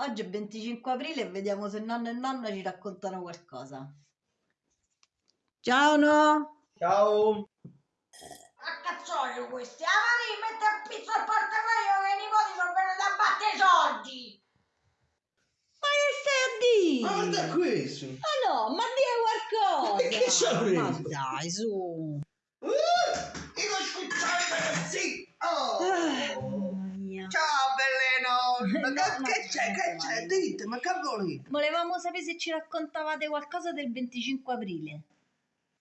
Oggi è 25 aprile e vediamo se nonno e nonna ci raccontano qualcosa. Ciao no! Ciao! A cazzoio questi! A Maria mette a pizzo al portafogli che i nipoti sono venuti a battere i soldi! Ma che stai a dire? Ma guarda questo! Ma no, ma dire qualcosa! Ma che c'ha preso? Ma dai, su! Uh, io scusate, sì! Oh! Belleno! Ma No, che, no, che c'è? Che c'è? Dite, ma che volete? Volevamo sapere se ci raccontavate qualcosa del 25 aprile.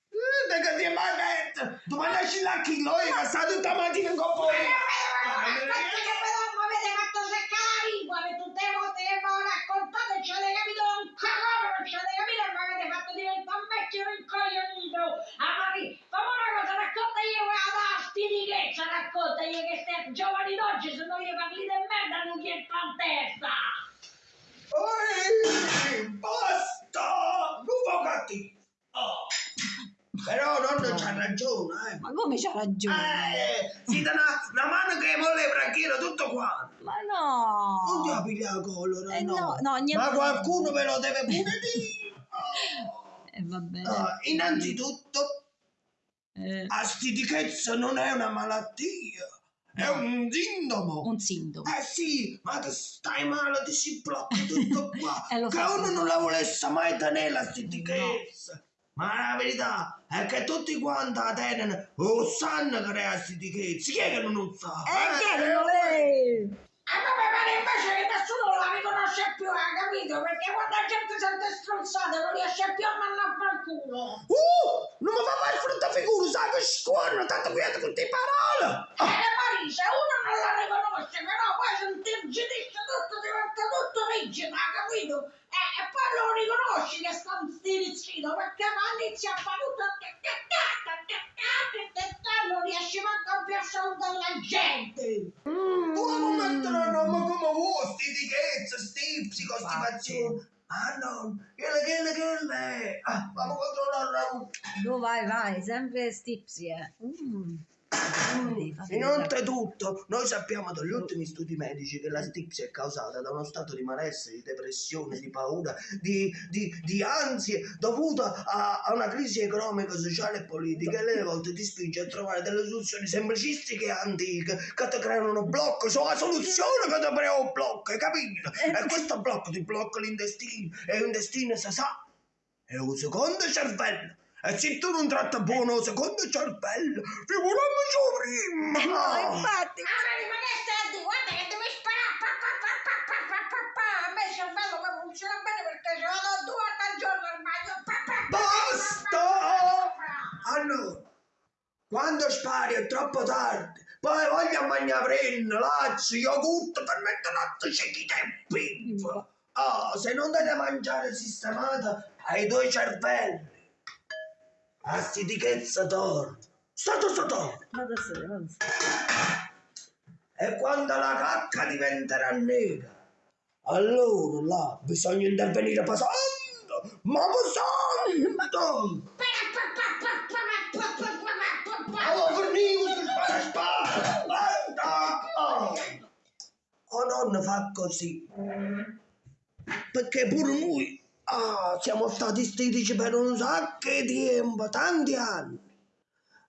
Uh, che ti mai detto? Domani esci la chilo e sta tutta mattina in coppa! Aspetta che me lo avete fatto seccare la lingua per tutte le volte che mi ho raccontato e ci avete capito un cagone, non ci avete capito e mi avete fatto diventare un vecchio rincoglionito! A Maria, fammi una cosa, racconta io quella da stitichezza, racconta io che stai giovani d'oggi, se non gli parli di merda non gli entra in testa! Oi, basta! Non fa cattivo! Oh. Però nonno c'ha ragione, eh! Ma come c'ha ragione? Eh, si dà una, una mano che molle il branchiero tutto qua! Ma no! Non ti apri la colora, Eh, no. no, no, niente. Ma qualcuno ve lo deve pure dire. Oh. Eh, va bene. Ah, innanzitutto, Eh, la stitichezza non è una malattia, è un sintomo. un sintomo. Eh sì, ma ti stai male, ti si blocca tutto qua. Eh, che uno non la volesse mai tenere la stitichezza. Ma la verità è che tutti quanti la tengono o sanno che è la stitichezza. Chi è che non lo sa? Eh, che Eh, non lei! A me mi pare invece che nessuno la riconosce più, hai capito? Perché quando la gente sente stronzate non riesce più a mandare a far culo. Uh, non mi fa fare frutta figura, sai che scuono, tanto quieto con te parole. Eh, Marisa, uno non la riconosce, però poi se ti irrigidisce tutto, diventa tutto rigido, hai capito? Lo riconosci che sta stirizzito, perché ma inizia a fare tutto non riesci manco a più salutare la gente. Tu non mettere il nome come vuoi, stitichezza, stipsi, costipazione. Ah no, quelle, quelle, quelle. Ah, vamo controllare. Dove vai, vai, sempre stipsi, eh. Mm. Fate, fate Innanzitutto, noi sappiamo dagli ultimi studi medici che la stipsi è causata da uno stato di malessere, di depressione, di paura, di, di, di ansie dovuta a, a una crisi economica, sociale e politica. E alle volte ti spinge a trovare delle soluzioni semplicistiche e antiche che ti creano uno blocco, sono la soluzione che ti crea un blocco, hai capito? E questo blocco ti blocca l'intestino e l'intestino si sa è un secondo cervello. E se tu non tratti buono il secondo cervello, figuriamoci prima! No, infatti. Ah, ma che stai di? Guarda che devi sparare! Pa, pa, pa, pa, pa, pa, pa, pa. A me il cervello mi funziona bene perché ci vado due volte al giorno al bagno. Pa, pa, pa, pa, Basta! pa, pa, pa. Allora, quando spari è troppo tardi, poi voglio mangiare frenno, lazzo, yogurt per mettere latte ciechi tempi. Oh, se non date mangiare sistemata ai due cervelli, a sti di chezza torno. Stato. Vado a sedere, vado a sedere. E quando la cacca diventerà nera, allora là bisogna intervenire passando. Ma passando, madonna! Allora fornivo sul paraspada! Guarda! Oh nonno fa così. Perché pure noi ah, siamo stati stitici per un sacco di tempo, tanti anni.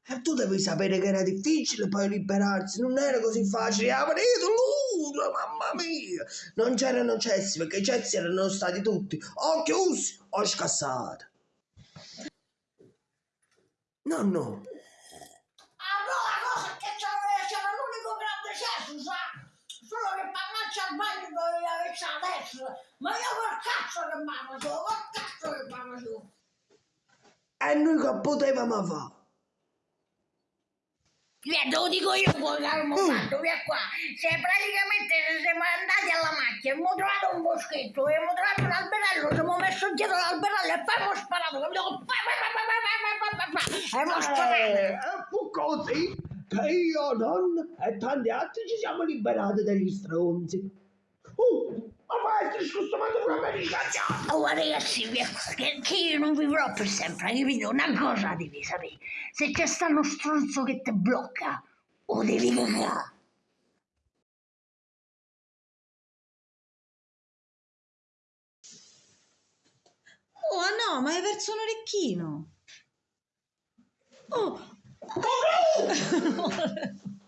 E tu devi sapere che era difficile poi liberarsi, non era così facile. Avrete l'uso, mamma mia! Non c'erano cessi, perché i cessi erano stati tutti o chiusi o scassati. No, no. Allora la cosa che c'era, c'era l'unico grande cesso, sa? Solo che parlarci al bagno doveva pensa a ma io col cazzo che mamma sono, col cazzo che mamma sono. E noi che potevamo fare? Via, te lo dico io poi, calmo mm. fatto, via qua. Se praticamente se siamo andati alla macchina, abbiamo trovato un boschetto, abbiamo trovato un alberello, ci siamo messo dietro l'alberello e poi abbiamo sparato, capito? Abbiamo sparato. Fu così che io, non e tanti altri ci siamo liberati dagli stronzi. Uh, ma maestro, scusamate pure a me di cacciare! Oh, ragazzi, che, che io non vivrò per sempre, capito? Una cosa devi sapere, se c'è sta uno stronzo che ti blocca, o devi cagare. Oh, no, ma hai perso l'orecchino! Oh! oh no!